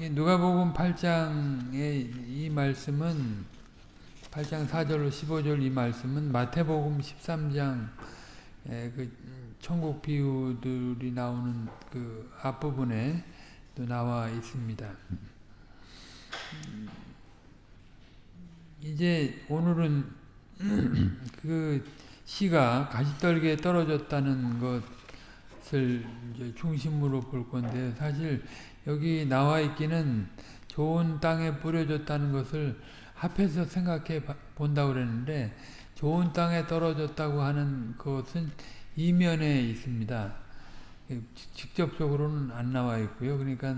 누가복음 8장의 이 말씀은 8장 4절로 15절 이 말씀은 마태복음 13장 그 천국 비유들이 나오는 그 앞부분에 또 나와 있습니다. 이제 오늘은 그 시가 가시떨기에 떨어졌다는 것을 중심으로 볼 건데 사실 여기 나와 있기는 좋은 땅에 뿌려졌다는 것을 합해서 생각해 본다고 그랬는데 좋은 땅에 떨어졌다고 하는 것은 이면에 있습니다. 직접적으로는 안 나와 있고요. 그러니까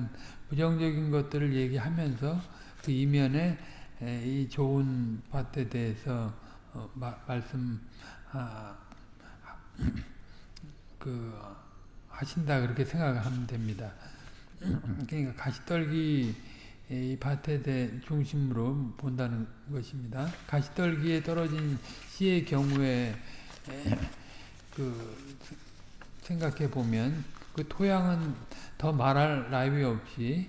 부정적인 것들을 얘기하면서 그 이면에 이 좋은 밭에 대해서 어, 마, 말씀 아, 그 하신다 그렇게 생각하면 됩니다. 그러니까 가시떨기 이 밭에 대 중심으로 본다는 것입니다. 가시떨기에 떨어진 씨의 경우에 그 생각해 보면 그 토양은 더 말할 나위 없이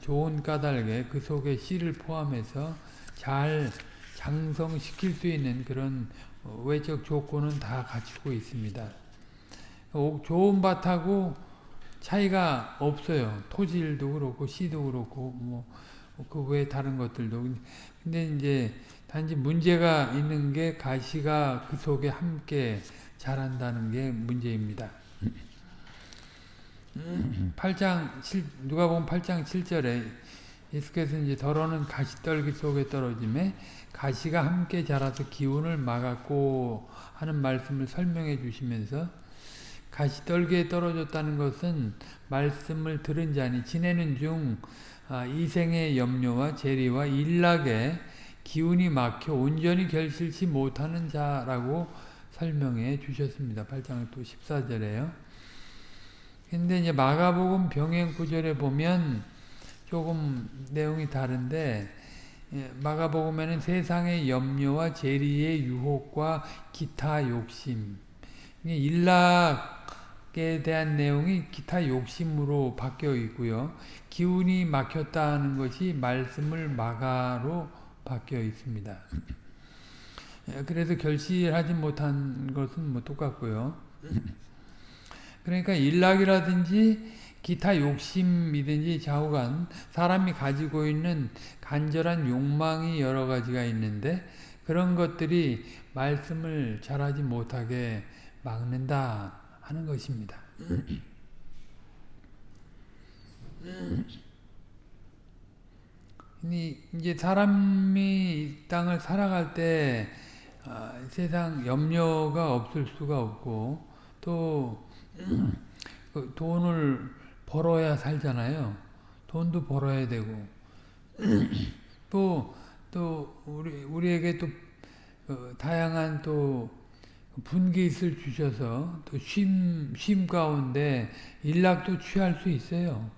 좋은 까닭에 그 속에 씨를 포함해서 잘 장성시킬 수 있는 그런 외적 조건은 다 갖추고 있습니다. 좋은 밭하고 차이가 없어요. 토질도 그렇고 씨도 그렇고 뭐 그 외 다른 것들도 근데 이제 단지 문제가 있는 게 가시가 그 속에 함께 자란다는 게 문제입니다. 8장 7 누가 보면 8장 7절에 예수께서 이제 더러는 가시떨기 속에 떨어짐에 가시가 함께 자라서 기운을 막았고 하는 말씀을 설명해 주시면서 가시떨기에 떨어졌다는 것은 말씀을 들은 자니 지내는 중 아, 이생의 염려와 재리와 일락에 기운이 막혀 온전히 결실치 못하는 자라고 설명해 주셨습니다. 8장 또 14절에요. 근데 이제 마가복음 병행 구절에 보면 조금 내용이 다른데 예, 마가복음에는 세상의 염려와 재리의 유혹과 기타 욕심 일락 에 대한 내용이 기타 욕심으로 바뀌어 있고요. 기운이 막혔다는 것이 말씀을 마가로 바뀌어 있습니다. 예, 그래서 결실하지 못한 것은 뭐 똑같고요. 그러니까 일락이라든지 기타 욕심이든지 좌우간 사람이 가지고 있는 간절한 욕망이 여러 가지가 있는데 그런 것들이 말씀을 잘하지 못하게 막는다 하는 것입니다. 이제 사람이 땅을 살아갈 때 아, 세상 염려가 없을 수가 없고 또 그 돈을 벌어야 살잖아요. 돈도 벌어야 되고 또또 우리 우리에게 또 어, 다양한 또 분깃을 주셔서 또 쉼, 쉼 가운데 일락도 취할 수 있어요.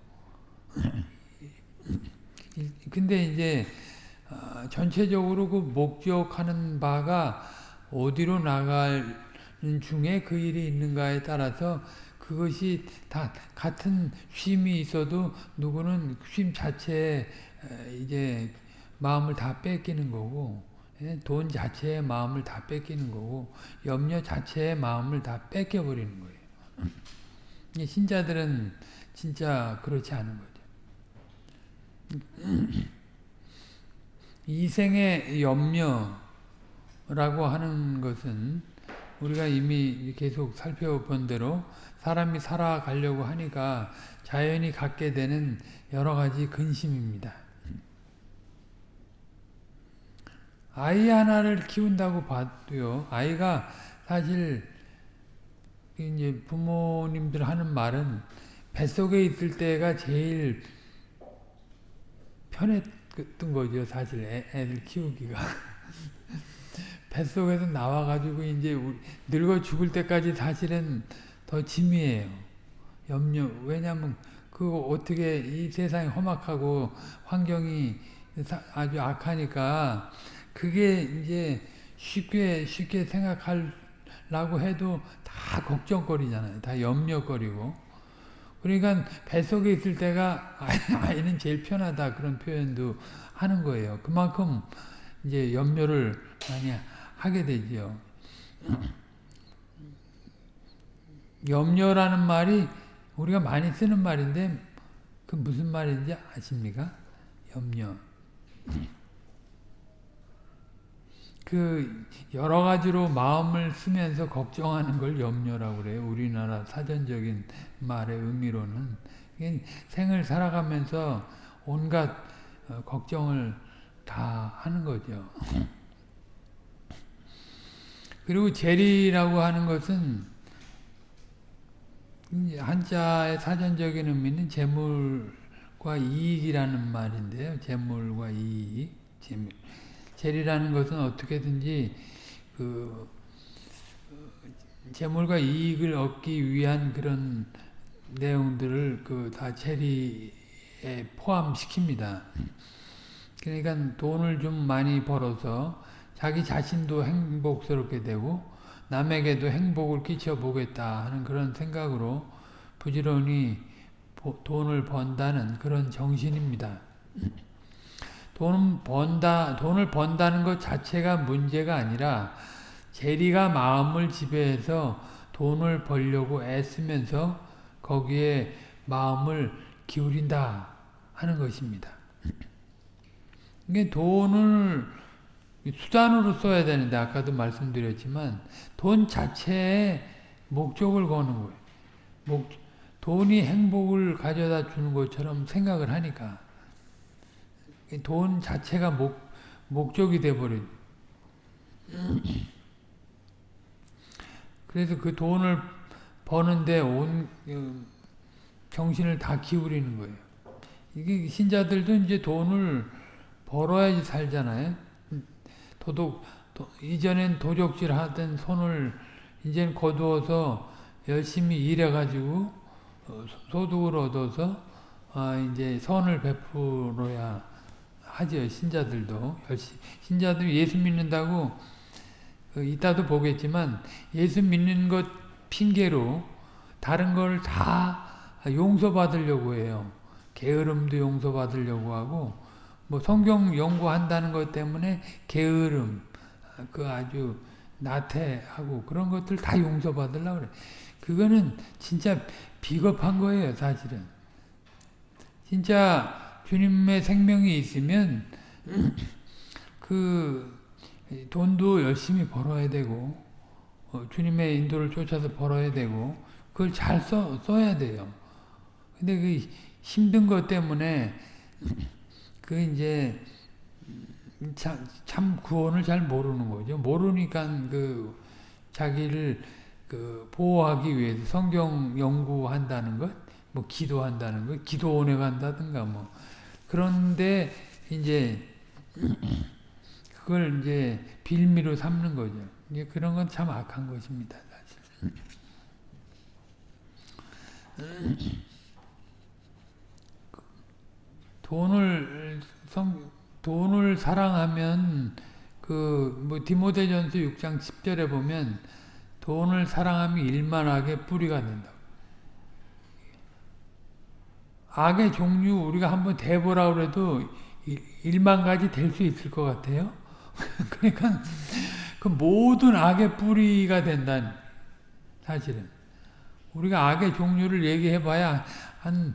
근데 이제 어, 전체적으로 그 목적하는 바가 어디로 나가는 중에 그 일이 있는가에 따라서 그것이 다 같은 쉼이 있어도 누구는 쉼 자체에 이제 마음을 다 뺏기는 거고 예, 돈 자체의 마음을 다 뺏기는 거고 염려 자체의 마음을 다 뺏겨버리는 거예요. 신자들은 진짜 그렇지 않은 거죠. 이생의 염려라고 하는 것은 우리가 이미 계속 살펴본 대로 사람이 살아가려고 하니까 자연히 갖게 되는 여러 가지 근심입니다. 아이 하나를 키운다고 봐도요, 아이가 사실 이제 부모님들 하는 말은 뱃속에 있을 때가 제일 편했던 거죠, 사실 애, 애들 키우기가. 뱃속에서 나와가지고 이제 늙어 죽을 때까지 사실은 더 짐이에요. 염려. 왜냐하면 그 어떻게 이 세상이 험악하고 환경이 아주 악하니까 그게 이제 쉽게 쉽게 생각하려고 해도 다 걱정거리잖아요. 다 염려거리고. 그러니까 뱃속에 있을 때가 아이는 제일 편하다 그런 표현도 하는 거예요. 그만큼 이제 염려를 많이 하게 되죠. 염려라는 말이 우리가 많이 쓰는 말인데 그 무슨 말인지 아십니까? 염려. 그 여러 가지로 마음을 쓰면서 걱정하는 걸 염려라고 그래요. 우리나라 사전적인 말의 의미로는 생을 살아가면서 온갖 어, 걱정을 다 하는 거죠. 그리고 재리라고 하는 것은 한자의 사전적인 의미는 재물과 이익이라는 말인데요. 재물과 이익, 재물. 재리라는 것은 어떻게든지 그 재물과 이익을 얻기 위한 그런 내용들을 그 다 재리에 포함시킵니다. 그러니까 돈을 좀 많이 벌어서 자기 자신도 행복스럽게 되고 남에게도 행복을 끼쳐보겠다 하는 그런 생각으로 부지런히 돈을 번다는 그런 정신입니다. 돈 번다, 돈을 번다는 것 자체가 문제가 아니라 재리가 마음을 지배해서 돈을 벌려고 애쓰면서 거기에 마음을 기울인다 하는 것입니다. 이게 돈을 수단으로 써야 되는데 아까도 말씀드렸지만 돈 자체에 목적을 거는 거예요. 목, 돈이 행복을 가져다 주는 것처럼 생각을 하니까 돈 자체가 목, 목적이 돼버린 그래서 그 돈을 버는데 온 어, 정신을 다 기울이는 거예요. 이게 신자들도 이제 돈을 벌어야지 살잖아요. 도둑 도, 이전엔 도적질 하던 손을 이제는 거두어서 열심히 일해가지고 어, 소득을 얻어서 아 이제 선을 베풀어야 하죠 신자들도 신자들 예수 믿는다고 그 이따도 보겠지만 예수 믿는 것 핑계로 다른 걸 다 용서받으려고 해요. 게으름도 용서받으려고 하고 뭐 성경 연구한다는 것 때문에 게으름 그 아주 나태하고 그런 것들 다 용서받으려고 그래. 그거는 진짜 비겁한 거예요, 사실은. 진짜 주님의 생명이 있으면 그 돈도 열심히 벌어야 되고 어, 주님의 인도를 쫓아서 벌어야 되고 그걸 잘 써, 써야 돼요. 근데 그 힘든 것 때문에 그 이제 참, 참 구원을 잘 모르는 거죠. 모르니까 그 자기를 그 보호하기 위해서 성경 연구한다는 것, 뭐 기도한다는 것, 기도원에 간다든가 뭐 그런데 이제 그걸 이제 빌미로 삼는 거죠. 그런 건 참 악한 것입니다, 사실. 돈을 성 돈을 사랑하면 그 뭐 디모데전서 6장 10절에 보면 돈을 사랑하면 일만하게 뿌리가 된다. 악의 종류 우리가 한번 대보라 그래도 일만 가지 될 수 있을 것 같아요. 그러니까 그 모든 악의 뿌리가 된다는 사실은 우리가 악의 종류를 얘기해봐야 한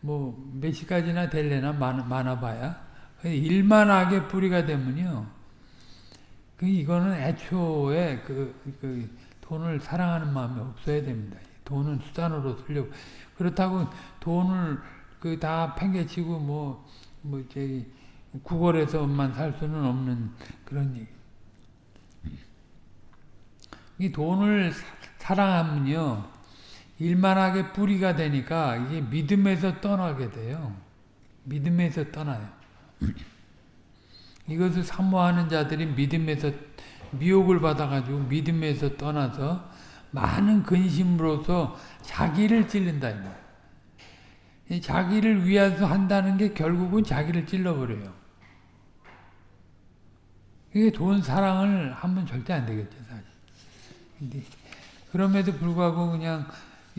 뭐 몇십 가지나 될래나 많아, 많아봐야 일만 악의 뿌리가 되면요 그 이거는 애초에 그, 그 돈을 사랑하는 마음이 없어야 됩니다. 돈은 수단으로 쓰려고 그렇다고 돈을 그 다 팽개치고 뭐뭐 뭐 저기 구걸해서만 살 수는 없는 그런 얘기. 이 돈을 사랑하면요, 일만하게 뿌리가 되니까 이게 믿음에서 떠나게 돼요. 믿음에서 떠나요. 이것을 사모하는 자들이 믿음에서 미혹을 받아가지고 믿음에서 떠나서 많은 근심으로서 자기를 찔른다. 자기를 위해서 한다는 게 결국은 자기를 찔러버려요. 이게 돈 사랑을 하면 절대 안 되겠죠, 사실. 근데 그럼에도 불구하고 그냥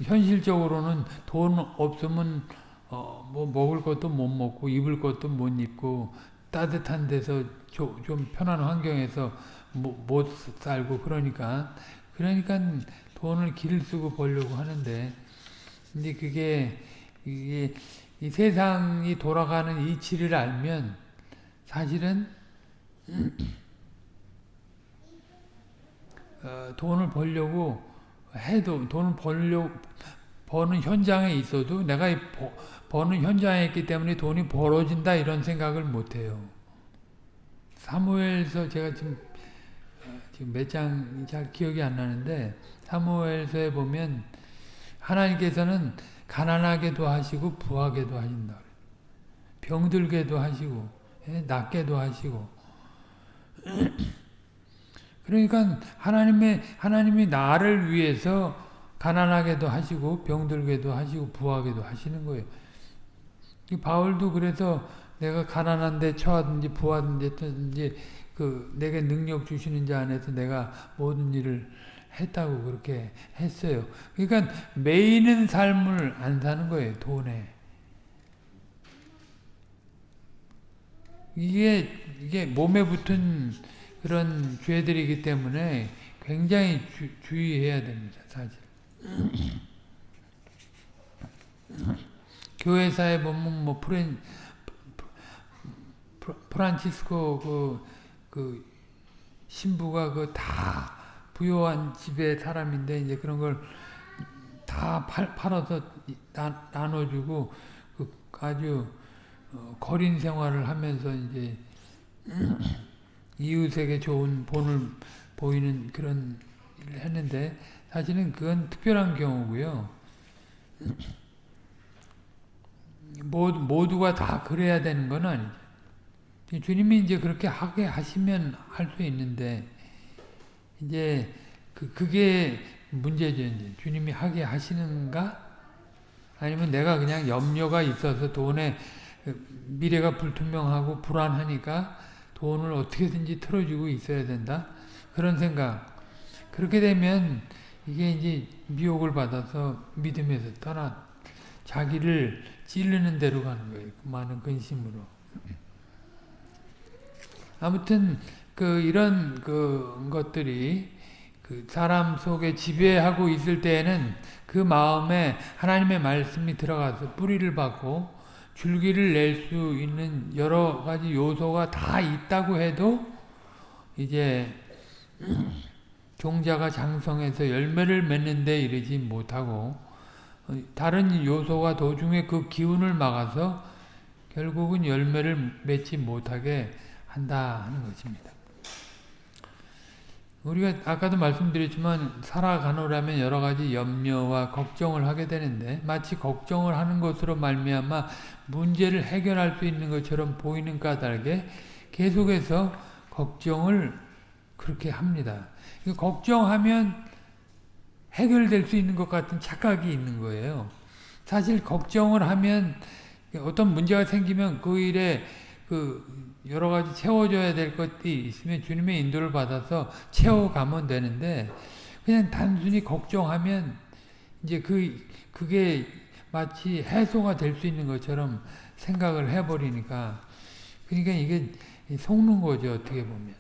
현실적으로는 돈 없으면 어, 뭐 먹을 것도 못 먹고 입을 것도 못 입고 따뜻한 데서 조, 좀 편한 환경에서 못, 못 살고 그러니까 그러니까 돈을 길을 쓰고 벌려고 하는데 근데 그게 이게 이 세상이 돌아가는 이치를 알면 사실은 어, 돈을 벌려고 해도 돈을 벌려 버는 현장에 있어도 내가 이 버, 버는 현장에 있기 때문에 돈이 벌어진다 이런 생각을 못 해요. 사무엘서 제가 지금 어, 지금 몇 장 잘 기억이 안 나는데 사무엘서에 보면 하나님께서는 가난하게도 하시고 부하게도 하신다. 병들게도 하시고 예, 낫게도 하시고 그러니까 하나님의 하나님이 나를 위해서 가난하게도 하시고 병들게도 하시고 부하게도 하시는 거예요. 이 바울도 그래서 내가 가난한데 처하든지 부하든지 그 내게 능력 주시는 자 안에서 내가 모든 일을 했다고 그렇게 했어요. 그러니까 매이는 삶을 안 사는 거예요. 돈에. 이게 이게 몸에 붙은 그런 죄들이기 때문에 굉장히 주, 주의해야 됩니다. 사실. 교회사에 보면 뭐 프렌 프란치스코 그, 그 신부가 그 다 부요한 집의 사람인데 이제 그런 걸 다 팔아서 나, 나눠주고 그 아주 어, 거린 생활을 하면서 이제 이웃에게 좋은 본을 보이는 그런 일을 했는데 사실은 그건 특별한 경우고요. 모두, 모두가 다 그래야 되는 건 아니죠. 주님이 이제 그렇게 하게 하시면 할 수 있는데 이제 그 그게 문제죠. 이제 주님이 하게 하시는가? 아니면 내가 그냥 염려가 있어서 돈에 미래가 불투명하고 불안하니까 돈을 어떻게든지 틀어주고 있어야 된다. 그런 생각. 그렇게 되면 이게 이제 미혹을 받아서 믿음에서 떠나 자기를 찌르는 대로 가는 거예요. 그 많은 근심으로. 아무튼 그 이런 그 것들이 그 사람 속에 지배하고 있을 때에는 그 마음에 하나님의 말씀이 들어가서 뿌리를 받고 줄기를 낼 수 있는 여러 가지 요소가 다 있다고 해도 이제 종자가 장성해서 열매를 맺는 데 이르지 못하고 다른 요소가 도중에 그 기운을 막아서 결국은 열매를 맺지 못하게 한다 하는 것입니다. 우리가 아까도 말씀드렸지만 살아가노라면 여러 가지 염려와 걱정을 하게 되는데 마치 걱정을 하는 것으로 말미암아 문제를 해결할 수 있는 것처럼 보이는 까닭에 계속해서 걱정을 그렇게 합니다. 걱정하면 해결될 수 있는 것 같은 착각이 있는 거예요. 사실 걱정을 하면 어떤 문제가 생기면 그 일에 그 여러 가지 채워줘야 될 것이 있으면 주님의 인도를 받아서 채워가면 되는데 그냥 단순히 걱정하면 이제 그 그게 마치 해소가 될 수 있는 것처럼 생각을 해버리니까 그러니까 이게 속는 거죠 어떻게 보면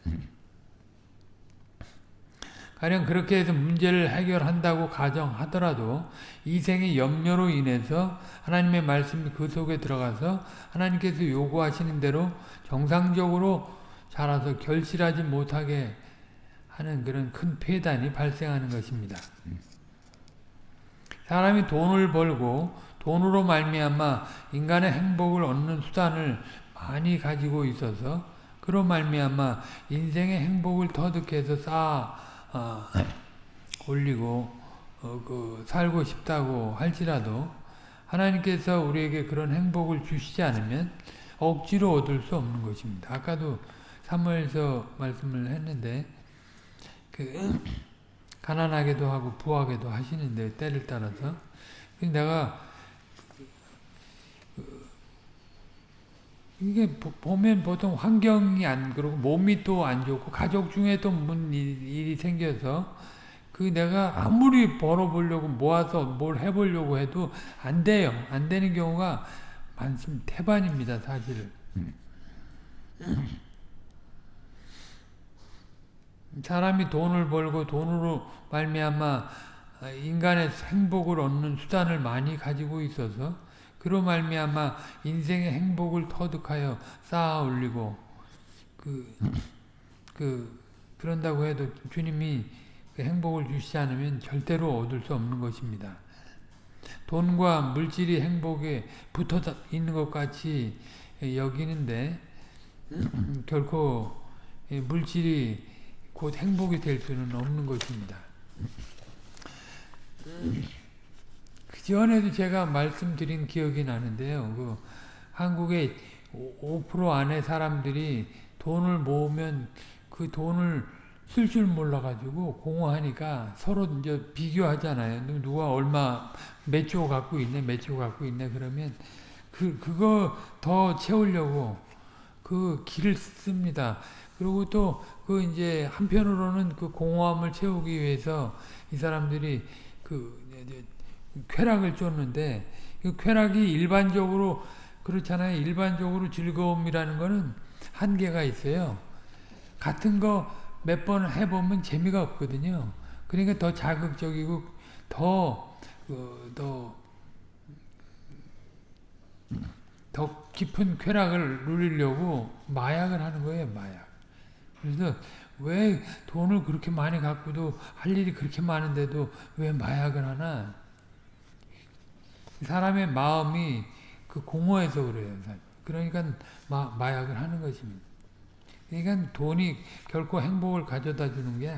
가령 그렇게 해서 문제를 해결한다고 가정하더라도 이생의 염려로 인해서 하나님의 말씀이 그 속에 들어가서 하나님께서 요구하시는 대로 정상적으로 자라서 결실하지 못하게 하는 그런 큰 폐단이 발생하는 것입니다. 사람이 돈을 벌고 돈으로 말미암아 인간의 행복을 얻는 수단을 많이 가지고 있어서 그로 말미암아 인생의 행복을 터득해서 쌓아 어, 올리고 어, 그 살고 싶다고 할지라도 하나님께서 우리에게 그런 행복을 주시지 않으면 억지로 얻을 수 없는 것입니다. 아까도 사무엘서 말씀을 했는데 그 가난하게도 하고 부하게도 하시는데 때를 따라서 내가 이게 보면 보통 환경이 안 그러고 몸이 또 안 좋고 가족 중에 또문 일이 생겨서 그그 내가 아무리 벌어보려고 모아서 뭘 해보려고 해도 안 돼요. 안 되는 경우가 많습니다. 태반입니다, 사실. 사람이 돈을 벌고 돈으로 말미암아 인간의 행복을 얻는 수단을 많이 가지고 있어서 그로 말미암아 인생의 행복을 터득하여 쌓아 올리고 그, 그 그런다고 해도 주님이 그 행복을 주시지 않으면 절대로 얻을 수 없는 것입니다. 돈과 물질이 행복에 붙어 있는 것 같이 여기는데 결코 물질이 곧 행복이 될 수는 없는 것입니다. 그 전에도 제가 말씀드린 기억이 나는데요. 그 한국의 5% 안에 사람들이 돈을 모으면 그 돈을 쓸 줄 몰라가지고 공허하니까 서로 이제 비교하잖아요. 누가 얼마 몇 조 갖고 있네, 몇 조 갖고 있네 그러면 그 그거 더 채우려고 그 길을 씁니다. 그리고 또 그 이제 한편으로는 그 공허함을 채우기 위해서 이 사람들이 그 쾌락을 쫓는데 그 쾌락이 일반적으로 그렇잖아요. 일반적으로 즐거움이라는 거는 한계가 있어요. 같은 거 몇 번 해보면 재미가 없거든요. 그러니까 더 자극적이고 더, 어, 더, 더 깊은 쾌락을 누리려고 마약을 하는 거예요, 마약. 그래서 왜 돈을 그렇게 많이 갖고도 할 일이 그렇게 많은데도 왜 마약을 하나? 사람의 마음이 그 공허해서 그래요. 그러니까 마, 마약을 하는 것입니다. 그러니까 돈이 결코 행복을 가져다 주는 게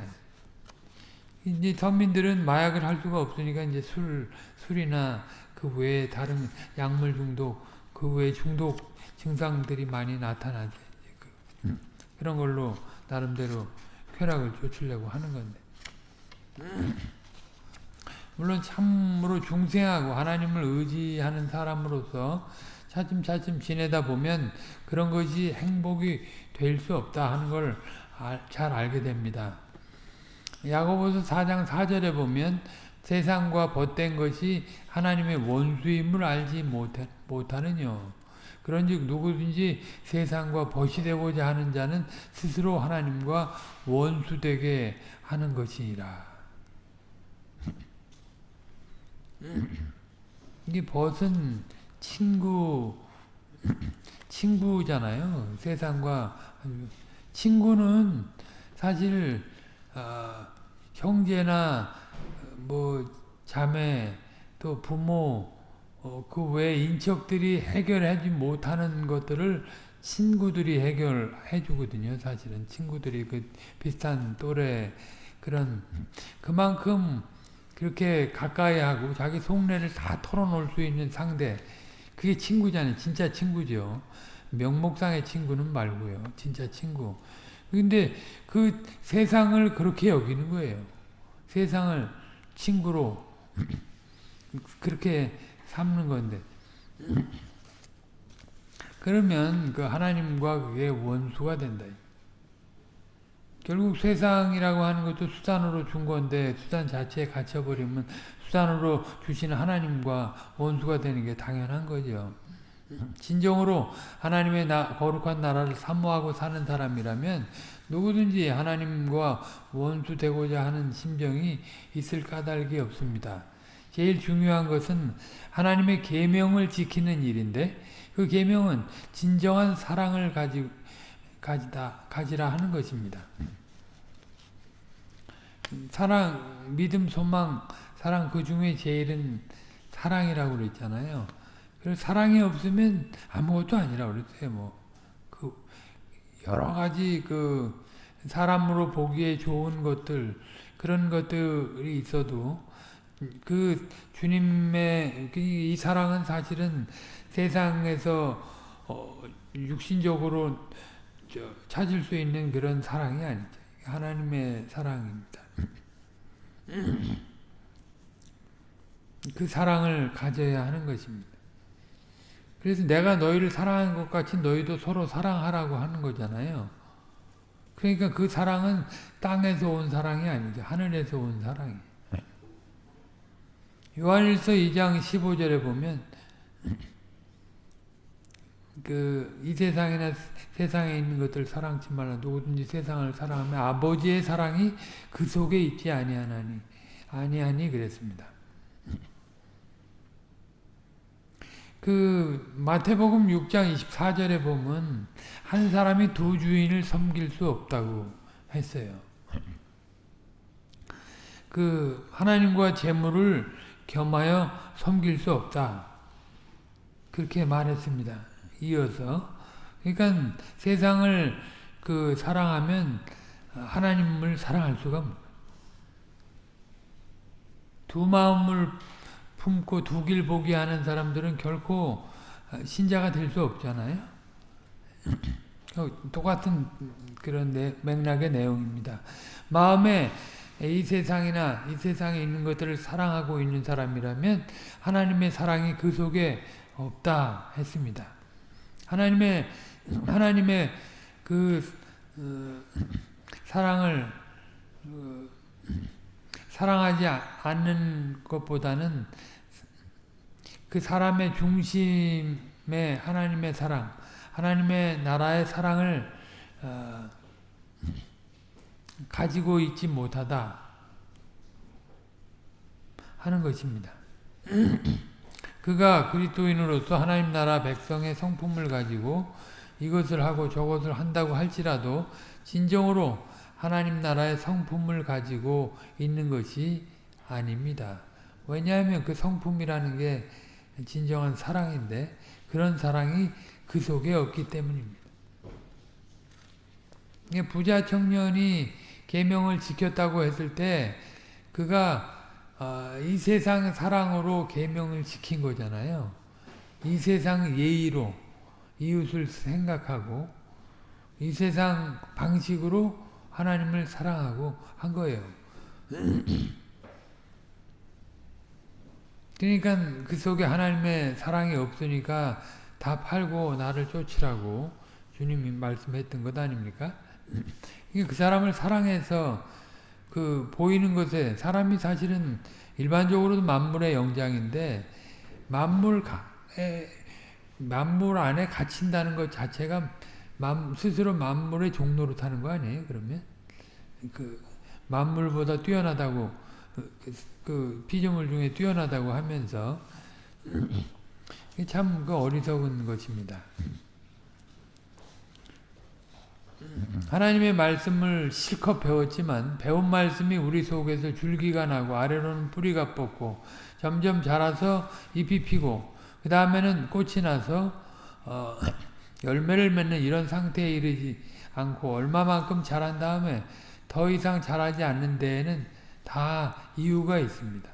이제 선민들은 마약을 할 수가 없으니까 이제 술 술이나 그 외에 다른 약물 중독 그 외에 중독 증상들이 많이 나타나죠. 그, 그런 걸로 나름대로 쾌락을 쫓으려고 하는 건데. 물론 참으로 중생하고 하나님을 의지하는 사람으로서 차츰차츰 지내다 보면 그런 것이 행복이 될 수 없다 하는 걸 잘 알게 됩니다. 야고보서 4장 4절에 보면 세상과 벗된 것이 하나님의 원수임을 알지 못하느뇨. 그런즉 누구든지 세상과 벗이 되고자 하는 자는 스스로 하나님과 원수되게 하는 것이니라. 이게 벗은 친구 친구잖아요. 세상과 친구는 사실 어, 형제나 뭐 자매 또 부모 어, 그 외 인척들이 해결하지 못하는 것들을 친구들이 해결해 주거든요. 사실은 친구들이 그 비슷한 또래 그런 그만큼 그렇게 가까이 하고 자기 속내를 다 털어놓을 수 있는 상대 그게 친구잖아요. 진짜 친구죠. 명목상의 친구는 말고요. 진짜 친구. 근데 그 세상을 그렇게 여기는 거예요. 세상을 친구로 그렇게 삼는 건데 그러면 그 하나님과 그게 원수가 된다. 결국 세상이라고 하는 것도 수단으로 준 건데 수단 자체에 갇혀버리면 수단으로 주시는 하나님과 원수가 되는 게 당연한 거죠. 진정으로 하나님의 나, 거룩한 나라를 사모하고 사는 사람이라면 누구든지 하나님과 원수되고자 하는 심정이 있을 까닭이 없습니다. 제일 중요한 것은 하나님의 계명을 지키는 일인데 그 계명은 진정한 사랑을 가지 가지다 가지라 하는 것입니다. 사랑, 믿음, 소망, 사랑 그 중에 제일은 사랑이라고 그랬잖아요. 그래서 사랑이 없으면 아무것도 아니라 그랬어요. 뭐 그 여러 가지 그 사람으로 보기에 좋은 것들 그런 것들이 있어도 그 주님의 이 사랑은 사실은 세상에서 어 육신적으로 찾을 수 있는 그런 사랑이 아니죠. 하나님의 사랑입니다. 그 사랑을 가져야 하는 것입니다. 그래서 내가 너희를 사랑한 것 같이 너희도 서로 사랑하라고 하는 거잖아요. 그러니까 그 사랑은 땅에서 온 사랑이 아니죠. 하늘에서 온 사랑이. 요한일서 2장 15절에 보면 그 이 세상이나 세상에 있는 것들 사랑치 말라 누구든지 세상을 사랑하면 아버지의 사랑이 그 속에 있지 아니하나니 아니하니 그랬습니다. 그 마태복음 6장 24절에 보면 한 사람이 두 주인을 섬길 수 없다고 했어요. 그 하나님과 재물을 겸하여 섬길 수 없다. 그렇게 말했습니다. 이어서 그러니까 세상을 그 사랑하면 하나님을 사랑할 수가 두 마음을 품고 두 길 보기 하는 사람들은 결코 신자가 될 수 없잖아요. 똑같은 그런 내, 맥락의 내용입니다. 마음에 이 세상이나 이 세상에 있는 것들을 사랑하고 있는 사람이라면 하나님의 사랑이 그 속에 없다 했습니다. 하나님의 하나님의 그 어, 사랑을 어, 사랑하지 않는 것보다는 그 사람의 중심에 하나님의 사랑, 하나님의 나라의 사랑을 어, 가지고 있지 못하다 하는 것입니다. 그가 그리스도인으로서 하나님 나라 백성의 성품을 가지고 이것을 하고 저것을 한다고 할지라도 진정으로 하나님 나라의 성품을 가지고 있는 것이 아닙니다. 왜냐하면 그 성품이라는 게 진정한 사랑인데 그런 사랑이 그 속에 없기 때문입니다. 부자 청년이 계명을 지켰다고 했을 때 그가 어, 이 세상 사랑으로 계명을 지킨 거잖아요. 이 세상 예의로 이웃을 생각하고 이 세상 방식으로 하나님을 사랑하고 한 거예요. 그러니까 그 속에 하나님의 사랑이 없으니까 다 팔고 나를 쫓으라고 주님이 말씀했던 것 아닙니까? 그 사람을 사랑해서 그 보이는 것에 사람이 사실은 일반적으로도 만물의 영장인데 만물 만물 안에 갇힌다는 것 자체가 스스로 만물의 종로로 타는 거 아니에요? 그러면 그 만물보다 뛰어나다고 그, 그, 그 피조물 중에 뛰어나다고 하면서 참 그 어리석은 것입니다. 하나님의 말씀을 실컷 배웠지만 배운 말씀이 우리 속에서 줄기가 나고 아래로는 뿌리가 뻗고 점점 자라서 잎이 피고 그 다음에는 꽃이 나서 어, 열매를 맺는 이런 상태에 이르지 않고 얼마만큼 자란 다음에 더 이상 자라지 않는 데에는 다 이유가 있습니다.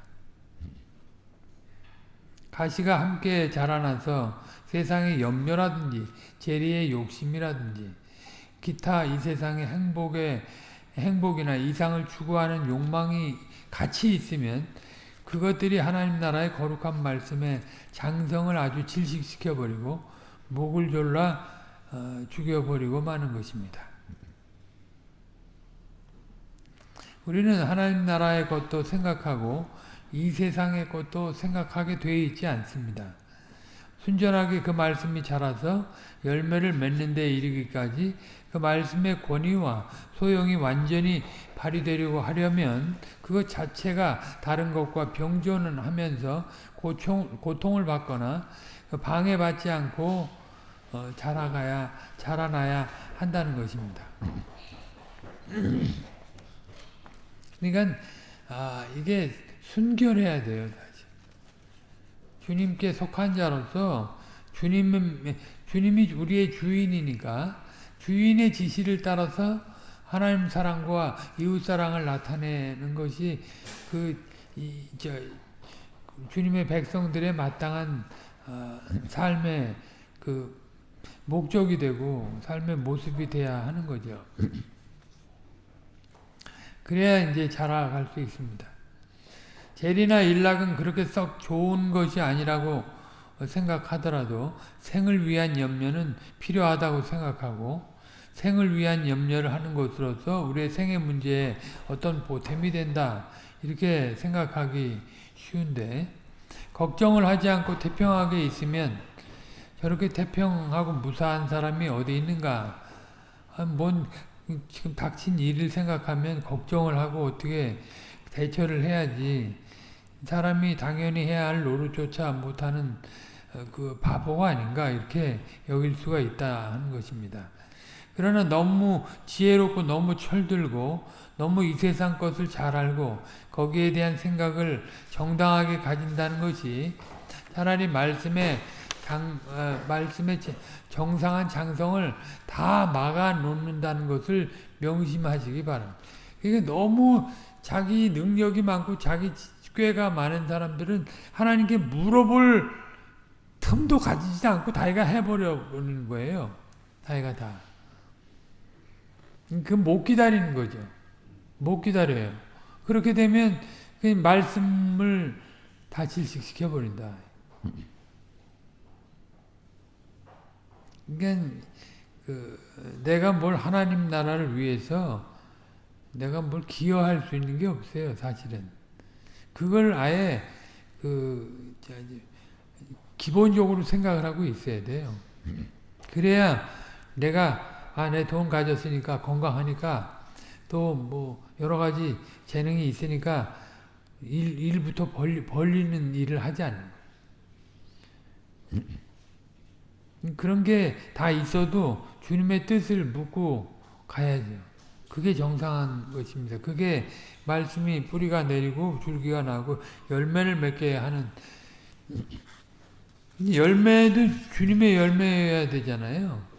가시가 함께 자라나서 세상의 염려라든지 재리의 욕심이라든지 기타 이 세상의 행복의 행복이나 이상을 추구하는 욕망이 같이 있으면 그것들이 하나님 나라의 거룩한 말씀에 장성을 아주 질식시켜버리고 목을 졸라 어, 죽여버리고 마는 것입니다. 우리는 하나님 나라의 것도 생각하고 이 세상의 것도 생각하게 되어 있지 않습니다. 순전하게 그 말씀이 자라서 열매를 맺는 데 이르기까지 그 말씀의 권위와 소용이 완전히 발휘되려고 하려면 그것 자체가 다른 것과 병존은 하면서 고통, 고통을 받거나 그 방해받지 않고 어, 자라가야 자라나야 한다는 것입니다. 그러니까 아, 이게 순결해야 돼요. 주님께 속한 자로서 주님 주님이 우리의 주인이니까 주인의 지시를 따라서 하나님 사랑과 이웃 사랑을 나타내는 것이 그 이, 저, 주님의 백성들의 마땅한 어, 삶의 그 목적이 되고 삶의 모습이 돼야 하는 거죠. 그래야 이제 자라갈 수 있습니다. 재리나 일락은 그렇게 썩 좋은 것이 아니라고 생각하더라도 생을 위한 염려는 필요하다고 생각하고 생을 위한 염려를 하는 것으로서 우리의 생의 문제에 어떤 보탬이 된다. 이렇게 생각하기 쉬운데 걱정을 하지 않고 태평하게 있으면 저렇게 태평하고 무사한 사람이 어디 있는가 아, 뭔 지금 닥친 일을 생각하면 걱정을 하고 어떻게 대처를 해야지 사람이 당연히 해야 할 노릇조차 못하는 어, 그 바보가 아닌가 이렇게 여길 수가 있다 하는 것입니다. 그러나 너무 지혜롭고 너무 철들고 너무 이 세상 것을 잘 알고 거기에 대한 생각을 정당하게 가진다는 것이 차라리 말씀에 장, 어, 말씀의 정상한 장성을 다 막아 놓는다는 것을 명심하시기 바랍니다. 이게 너무 자기 능력이 많고 자기 꾀가 많은 사람들은 하나님께 물어볼 틈도 가지지 않고 다이가 해버려 버리는 거예요. 다이가 다. 그못 기다리는 거죠. 못 기다려요. 그렇게 되면 그 말씀을 다 질식시켜 버린다. 그러니까 그 내가 뭘 하나님 나라를 위해서 내가 뭘 기여할 수 있는 게 없어요, 사실은. 그걸 아예 그 기본적으로 생각을 하고 있어야 돼요. 그래야 내가 아 내 돈 가졌으니까 건강하니까 또 뭐 여러 가지 재능이 있으니까 일, 일부터 벌리, 벌리는 일을 하지 않는 거예요. 그런 게 다 있어도 주님의 뜻을 묻고 가야죠. 그게 정상한 것입니다. 그게 말씀이 뿌리가 내리고 줄기가 나고 열매를 맺게 하는 열매도 주님의 열매여야 되잖아요.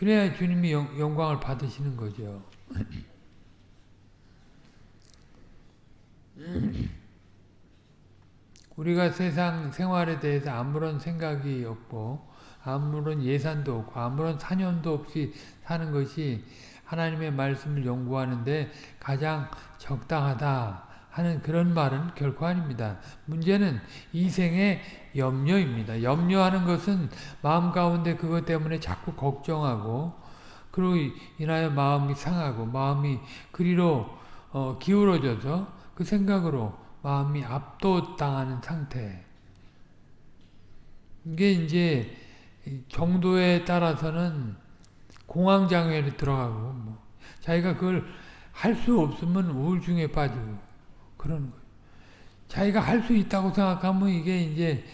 그래야 주님이 영, 영광을 받으시는 거죠. 우리가 세상 생활에 대해서 아무런 생각이 없고 아무런 예산도 없고 아무런 사념도 없이 사는 것이 하나님의 말씀을 연구하는데 가장 적당하다 하는 그런 말은 결코 아닙니다. 문제는 이생의 염려입니다. 염려하는 것은 마음 가운데 그것 때문에 자꾸 걱정하고 그로 인하여 마음이 상하고 마음이 그리로 어, 기울어져서 그 생각으로 마음이 압도당하는 상태. 이게 이제 정도에 따라서는 공황장애에 들어가고 뭐 자기가 그걸 할 수 없으면 우울증에 빠지고 그러는 거예요. 자기가 할 수 있다고 생각하면 이게 이제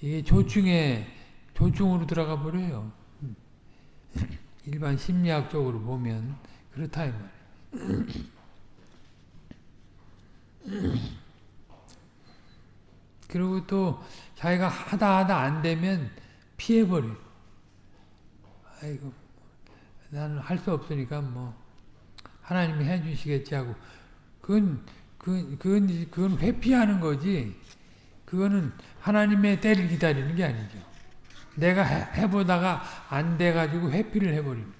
이게 조증에 조증으로 들어가 버려요. 일반 심리학적으로 보면 그렇다 이 말이에요. 그리고 또 자기가 하다 하다 안 되면 피해버려. 아이고 나는 할 수 없으니까 뭐 하나님이 해주시겠지 하고 그건 그 그건 그건 회피하는 거지. 그거는 하나님의 때를 기다리는 게 아니죠. 내가 해, 해보다가 안 돼가지고 회피를 해버립니다.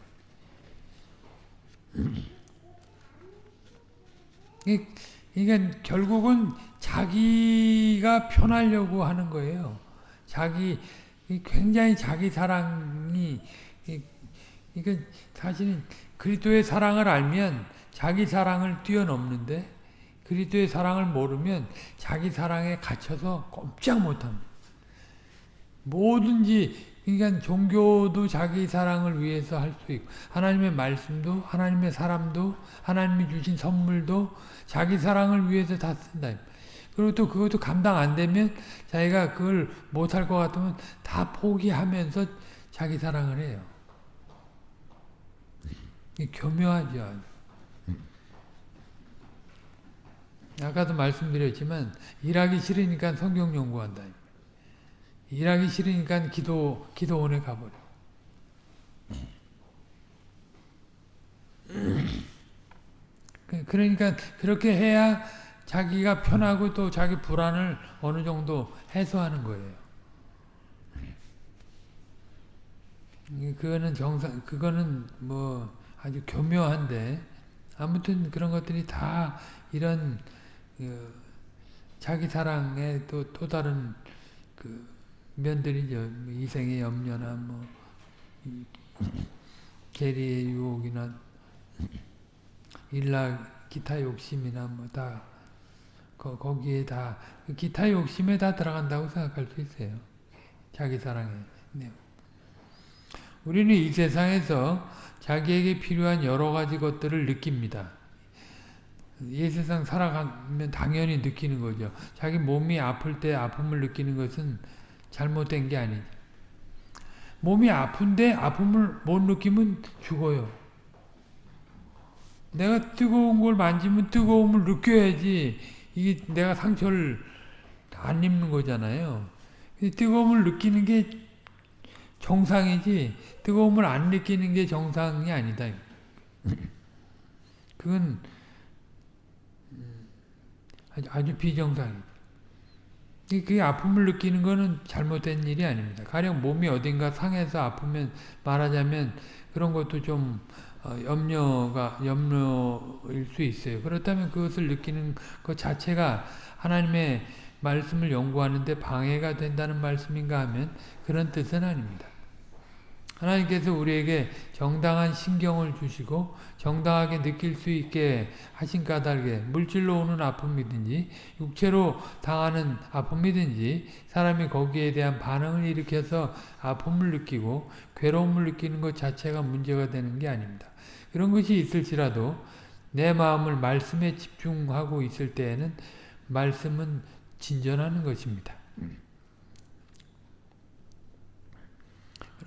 그러니까 결국은 자기가 편하려고 하는 거예요. 자기 굉장히 자기 사랑이 그러니까 사실은 그리스도의 사랑을 알면 자기 사랑을 뛰어넘는데 그리스도의 사랑을 모르면 자기 사랑에 갇혀서 꼼짝 못합니다. 뭐든지 그러니까 종교도 자기 사랑을 위해서 할 수 있고 하나님의 말씀도 하나님의 사람도 하나님이 주신 선물도 자기 사랑을 위해서 다 쓴다. 그리고 또 그것도 감당 안 되면 자기가 그걸 못할 것 같으면 다 포기하면서 자기 사랑을 해요. 교묘하죠. 아까도 말씀드렸지만 일하기 싫으니까 성경 연구한다. 일하기 싫으니까 기도 기도원에 가버려. 그, 그러니까 그렇게 해야 자기가 편하고 또 자기 불안을 어느 정도 해소하는 거예요. 그거는 정상, 그거는 뭐 아주 교묘한데 아무튼 그런 것들이 다 이런 그 자기 사랑의 또, 또 다른 그 면들이죠. 뭐 이생의 염려나 뭐 계리의 유혹이나 일락 기타 욕심이나 뭐 다 거 기에 다그 기타 욕심에 다 들어간다고 생각할 수 있어요. 자기 사랑에. 네. 우리는 이 세상에서 자기에게 필요한 여러 가지 것들을 느낍니다. 이 세상 살아가면 당연히 느끼는 거죠. 자기 몸이 아플 때 아픔을 느끼는 것은 잘못된 게 아니죠. 몸이 아픈데 아픔을 못 느끼면 죽어요. 내가 뜨거운 걸 만지면 뜨거움을 느껴야지 이게 내가 상처를 안 입는 거잖아요. 뜨거움을 느끼는 게 정상이지 뜨거움을 안 느끼는 게 정상이 아니다. 그건 아주, 비정상이죠. 그 아픔을 느끼는 거는 잘못된 일이 아닙니다. 가령 몸이 어딘가 상해서 아프면 말하자면 그런 것도 좀 염려가 염려일 수 있어요. 그렇다면 그것을 느끼는 것 자체가 하나님의 말씀을 연구하는데 방해가 된다는 말씀인가 하면 그런 뜻은 아닙니다. 하나님께서 우리에게 정당한 신경을 주시고 정당하게 느낄 수 있게 하신 까닭에 물질로 오는 아픔이든지 육체로 당하는 아픔이든지 사람이 거기에 대한 반응을 일으켜서 아픔을 느끼고 괴로움을 느끼는 것 자체가 문제가 되는 게 아닙니다. 그런 것이 있을지라도 내 마음을 말씀에 집중하고 있을 때에는 말씀은 진전하는 것입니다.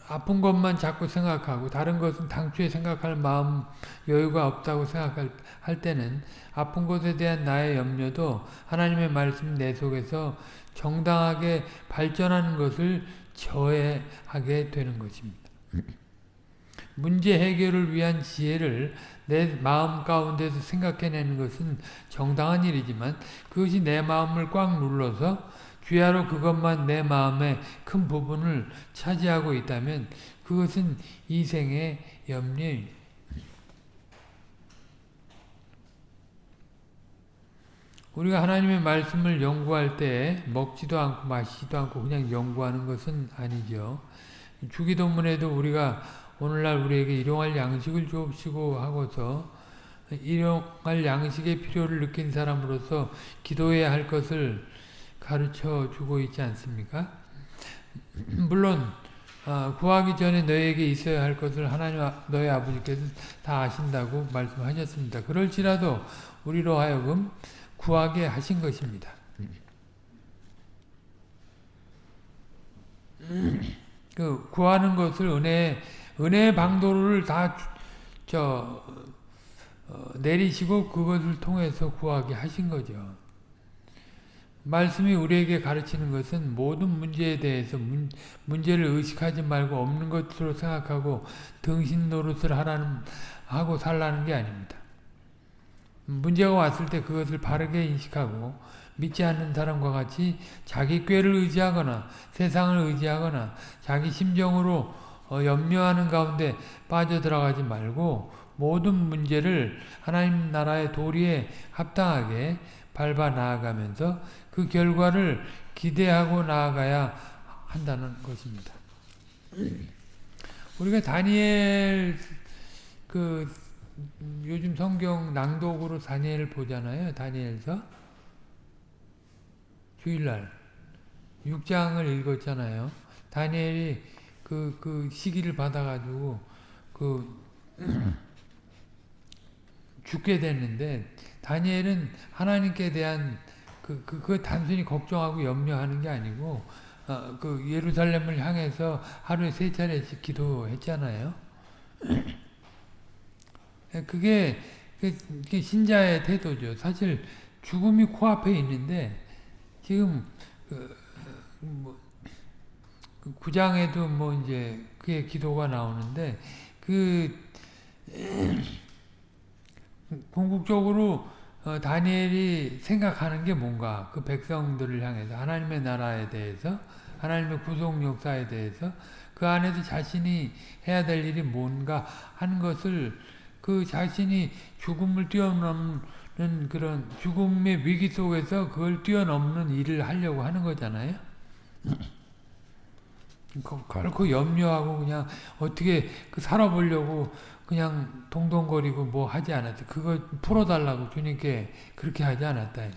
아픈 것만 자꾸 생각하고 다른 것은 당초에 생각할 마음 여유가 없다고 생각할 때는 아픈 것에 대한 나의 염려도 하나님의 말씀 내 속에서 정당하게 발전하는 것을 저해하게 되는 것입니다. 문제 해결을 위한 지혜를 내 마음 가운데서 생각해내는 것은 정당한 일이지만 그것이 내 마음을 꽉 눌러서 귀하로 그것만 내 마음의 큰 부분을 차지하고 있다면 그것은 이 생의 염려입니다. 우리가 하나님의 말씀을 연구할 때 먹지도 않고 마시지도 않고 그냥 연구하는 것은 아니죠. 주기도문에도 우리가 오늘날 우리에게 일용할 양식을 주옵시고 하고서 일용할 양식의 필요를 느낀 사람으로서 기도해야 할 것을 가르쳐 주고 있지 않습니까? 물론 어, 구하기 전에 너에게 있어야 할 것을 하나님 너의 아버지께서 다 아신다고 말씀하셨습니다. 그럴지라도 우리로 하여금 구하게 하신 것입니다. 그 구하는 것을 은혜 은혜의 방도를 다저 어, 내리시고 그것을 통해서 구하게 하신 거죠. 말씀이 우리에게 가르치는 것은 모든 문제에 대해서 문, 문제를 의식하지 말고 없는 것으로 생각하고 등신 노릇을 하라는 하고 살라는 게 아닙니다. 문제가 왔을 때 그것을 바르게 인식하고 믿지 않는 사람과 같이 자기 꾀를 의지하거나 세상을 의지하거나 자기 심정으로 어, 염려하는 가운데 빠져들어가지 말고 모든 문제를 하나님 나라의 도리에 합당하게 밟아 나아가면서 그 결과를 기대하고 나아가야 한다는 것입니다. 우리가 다니엘 그 요즘 성경 낭독으로 다니엘을 보잖아요. 다니엘서 주일날 6장을 읽었잖아요. 다니엘이 그, 그 시기를 받아가지고 그 죽게 됐는데 다니엘은 하나님께 대한 그, 그, 그 단순히 걱정하고 염려하는 게 아니고 어, 그 예루살렘을 향해서 하루에 세 차례씩 기도했잖아요. 그게, 그게 신자의 태도죠. 사실 죽음이 코앞에 있는데 지금 그, 뭐, 그 구장에도 뭐 이제 그의 기도가 나오는데 그 궁극적으로 어, 다니엘이 생각하는 게 뭔가 그 백성들을 향해서 하나님의 나라에 대해서 하나님의 구속 역사에 대해서 그 안에서 자신이 해야 될 일이 뭔가 하는 것을 그 자신이 죽음을 뛰어넘는 그런 죽음의 위기 속에서 그걸 뛰어넘는 일을 하려고 하는 거잖아요. 결코 염려하고 그냥 어떻게 그 살아보려고 그냥 동동거리고 뭐 하지 않았다. 그거 풀어달라고 주님께 그렇게 하지 않았다.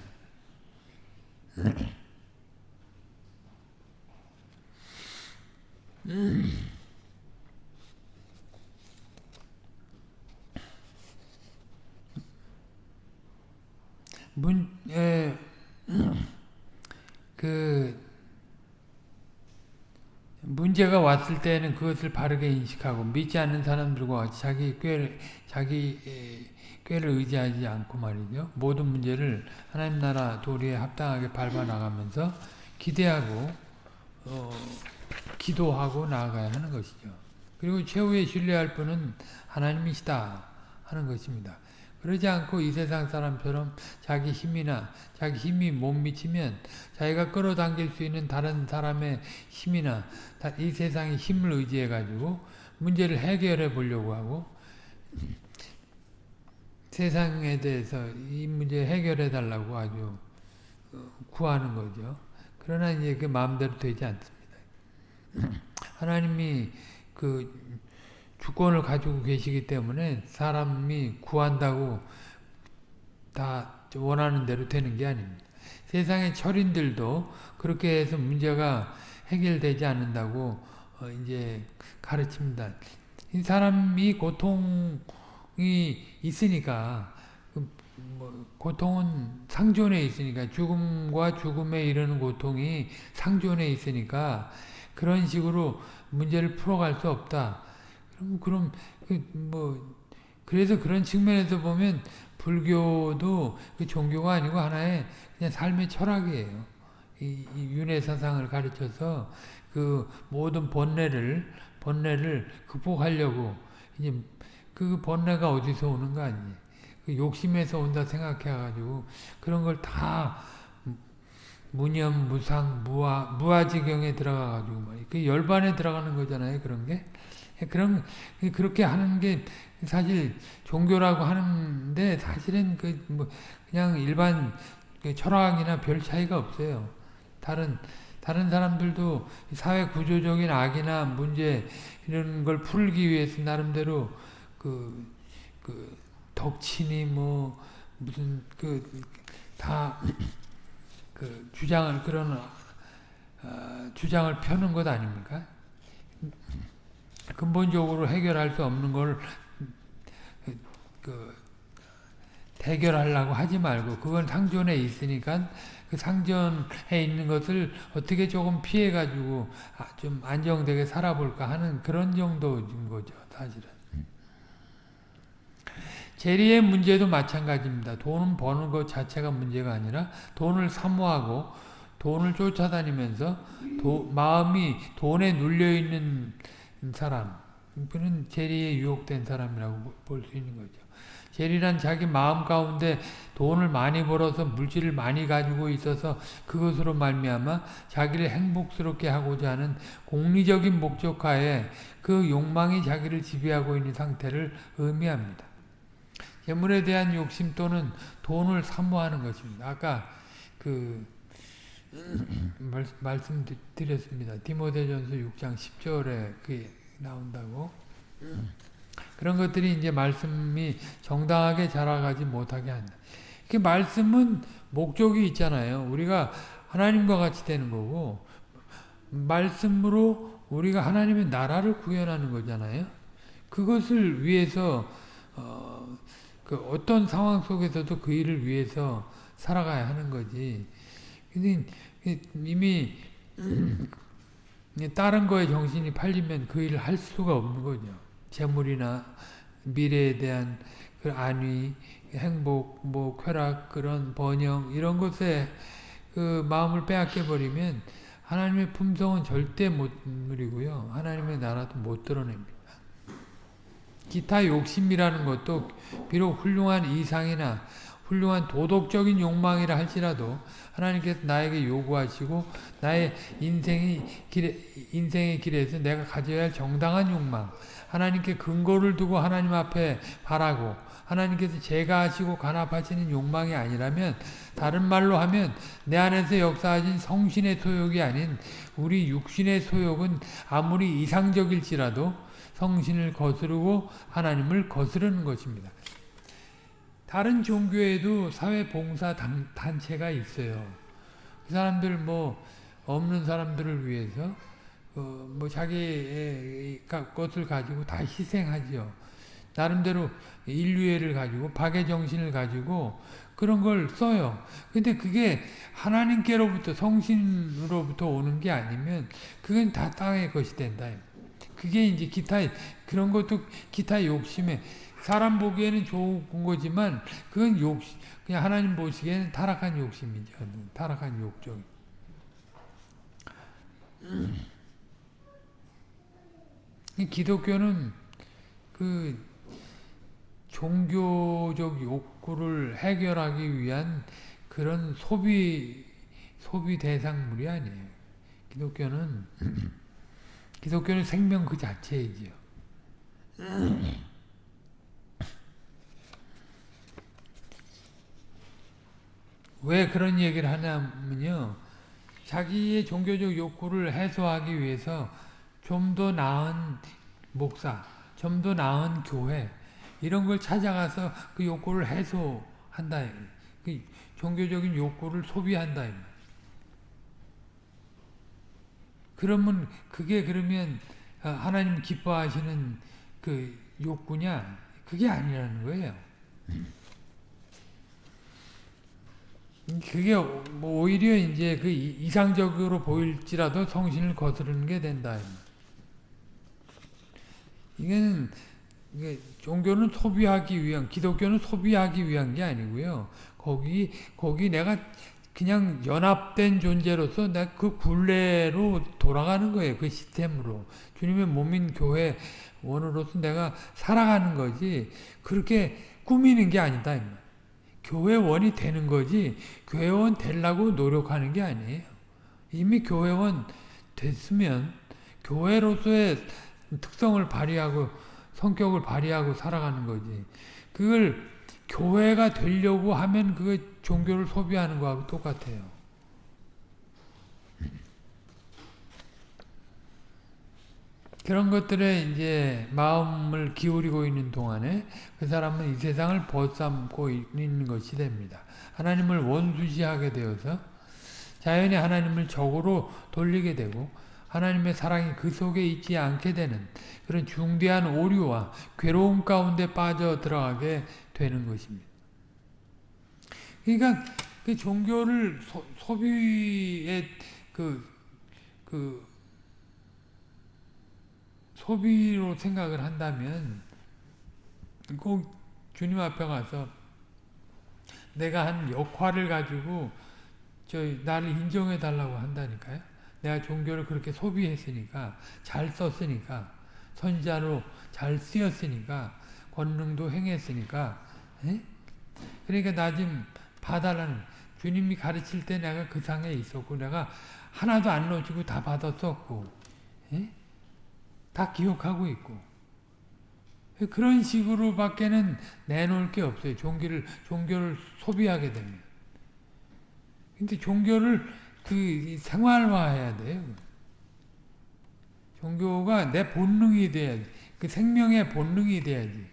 문, 에, 그, 문제가 왔을 때는 그것을 바르게 인식하고 믿지 않는 사람들과 자기 꾀를, 자기 꾀를 의지하지 않고 말이죠. 모든 문제를 하나님 나라 도리에 합당하게 밟아 나가면서 기대하고 어, 기도하고 나아가야 하는 것이죠. 그리고 최후의 신뢰할 분은 하나님이시다 하는 것입니다. 그러지 않고 이 세상 사람처럼 자기 힘이나 자기 힘이 못 미치면 자기가 끌어당길 수 있는 다른 사람의 힘이나 이 세상의 힘을 의지해 가지고 문제를 해결해 보려고 하고 세상에 대해서 이 문제 해결해 달라고 아주 구하는 거죠. 그러나 이제 그 마음대로 되지 않습니다. 하나님이 그 주권을 가지고 계시기 때문에 사람이 구한다고 다 원하는 대로 되는 게 아닙니다. 세상의 철인들도 그렇게 해서 문제가 해결되지 않는다고 어 이제 가르칩니다. 이 사람이 고통이 있으니까 뭐 고통은 상존에 있으니까 죽음과 죽음에 이르는 고통이 상존에 있으니까 그런 식으로 문제를 풀어갈 수 없다. 그럼 그럼 그뭐 그래서 그런 측면에서 보면 불교도 그 종교가 아니고 하나의 그냥 삶의 철학이에요. 이, 이 윤회 사상을 가르쳐서 그 모든 번뇌를 번뇌를 극복하려고 이제 그 번뇌가 어디서 오는 거 아니에요. 그 욕심에서 온다 생각해가지고 그런 걸 다 무념, 무상, 무아, 무아지경에 들어가가지고 그 열반에 들어가는 거잖아요. 그런 게. 그런 그렇게 하는 게 사실 종교라고 하는데 사실은 그 뭐 그냥 일반 그 철학이나 별 차이가 없어요. 다른 다른 사람들도 사회 구조적인 악이나 문제 이런 걸 풀기 위해서 나름대로 그, 그 덕친이 뭐 무슨 그다그 주장을 그런 어, 주장을 펴는 것 아닙니까? 근본적으로 해결할 수 없는 걸 그, 해결하려고 하지 말고 그건 상존에 있으니까 그 상존에 있는 것을 어떻게 조금 피해 가지고 아, 좀 안정되게 살아볼까 하는 그런 정도인 거죠 사실은. 재리의 문제도 마찬가지입니다. 돈은 버는 것 자체가 문제가 아니라 돈을 사모하고 돈을 쫓아다니면서 도, 마음이 돈에 눌려있는 사람 그는 재리에 유혹된 사람이라고 볼 수 있는 거죠. 재리란 자기 마음 가운데 돈을 많이 벌어서 물질을 많이 가지고 있어서 그것으로 말미암아 자기를 행복스럽게 하고자 하는 공리적인 목적하에 그 욕망이 자기를 지배하고 있는 상태를 의미합니다. 재물에 대한 욕심 또는 돈을 사모하는 것입니다. 아까 그 말씀드렸습니다. 디모데전서 6장 10절에 그게 나온다고. 그런 것들이 이제 말씀이 정당하게 자라가지 못하게 한다. 그 말씀은 목적이 있잖아요. 우리가 하나님과 같이 되는 거고 말씀으로 우리가 하나님의 나라를 구현하는 거잖아요. 그것을 위해서 어, 그 어떤 상황 속에서도 그 일을 위해서 살아가야 하는 거지. 근데 이미 다른 거에 정신이 팔리면 그 일을 할 수가 없는 거죠. 재물이나 미래에 대한 그 안위, 행복, 뭐 쾌락, 그런 번영 이런 것에 그 마음을 빼앗겨 버리면 하나님의 품성은 절대 못 누리고요. 하나님의 나라도 못 드러냅니다. 기타 욕심이라는 것도 비록 훌륭한 이상이나 훌륭한 도덕적인 욕망이라 할지라도 하나님께서 나에게 요구하시고 나의 인생의 길에, 인생의 길에서 내가 가져야 할 정당한 욕망 하나님께 근거를 두고 하나님 앞에 바라고 하나님께서 제가 하시고 간합하시는 욕망이 아니라면 다른 말로 하면 내 안에서 역사하신 성신의 소욕이 아닌 우리 육신의 소욕은 아무리 이상적일지라도 성신을 거스르고 하나님을 거스르는 것입니다. 다른 종교에도 사회봉사 단체가 있어요. 그 사람들 뭐 없는 사람들을 위해서 어, 뭐 자기의 것을 가지고 다 희생하죠. 나름대로 인류애를 가지고 박의 정신을 가지고 그런 걸 써요. 근데 그게 하나님께로부터 성신으로부터 오는 게 아니면 그건 다 땅의 것이 된다. 그게 이제 기타 그런 것도 기타 욕심에 사람 보기에는 좋은 거지만 그건 욕심 그냥 하나님 보시기에는 타락한 욕심이죠. 타락한 욕정. 기독교는 그 종교적 욕구를 해결하기 위한 그런 소비 소비 대상물이 아니에요. 기독교는 기독교는 생명 그 자체이지요. 왜 그런 얘기를 하냐면요. 자기의 종교적 욕구를 해소하기 위해서 좀 더 나은 목사, 좀 더 나은 교회 이런 걸 찾아가서 그 욕구를 해소한다. 그 종교적인 욕구를 소비한다. 그러면 그게 그러면 하나님 기뻐하시는 그 욕구냐? 그게 아니라는 거예요. 그게 뭐 오히려 이제 그 이상적으로 보일지라도 성신을 거스르는 게 된다. 이거는 종교는 소비하기 위한 기독교는 소비하기 위한 게 아니고요. 거기 거기 내가 그냥 연합된 존재로서 내가 그 굴레로 돌아가는 거예요. 그 시스템으로 주님의 몸인 교회 원으로서 내가 살아가는 거지 그렇게 꾸미는 게 아니다. 교회원이 되는 거지 교회원 되려고 노력하는 게 아니에요. 이미 교회원 됐으면 교회로서의 특성을 발휘하고 성격을 발휘하고 살아가는 거지. 그걸 교회가 되려고 하면 그 종교를 소비하는 거하고 똑같아요. 그런 것들에 이제 마음을 기울이고 있는 동안에 그 사람은 이 세상을 벗삼고 있는 것이 됩니다. 하나님을 원수시하게 되어서 자연히 하나님을 적으로 돌리게 되고 하나님의 사랑이 그 속에 있지 않게 되는 그런 중대한 오류와 괴로움 가운데 빠져 들어가게 되는 것입니다. 그러니까 그 종교를 소, 비의 그, 그 소비로 생각을 한다면 꼭 주님 앞에 가서 내가 한 역할을 가지고 저 나를 인정해 달라고 한다니까요. 내가 종교를 그렇게 소비했으니까 잘 썼으니까 선자로 잘 쓰였으니까 권능도 행했으니까 에? 그러니까 나좀 봐달라는 주님이 가르칠 때 내가 그 상에 있었고 내가 하나도 안 놓치고 다 받았었고 에? 다 기억하고 있고 그런 식으로 밖에는 내놓을 게 없어요. 종교를 종교를 소비하게 되면. 근데 종교를 그 생활화해야 돼요. 종교가 내 본능이 돼야지. 그 생명의 본능이 돼야지.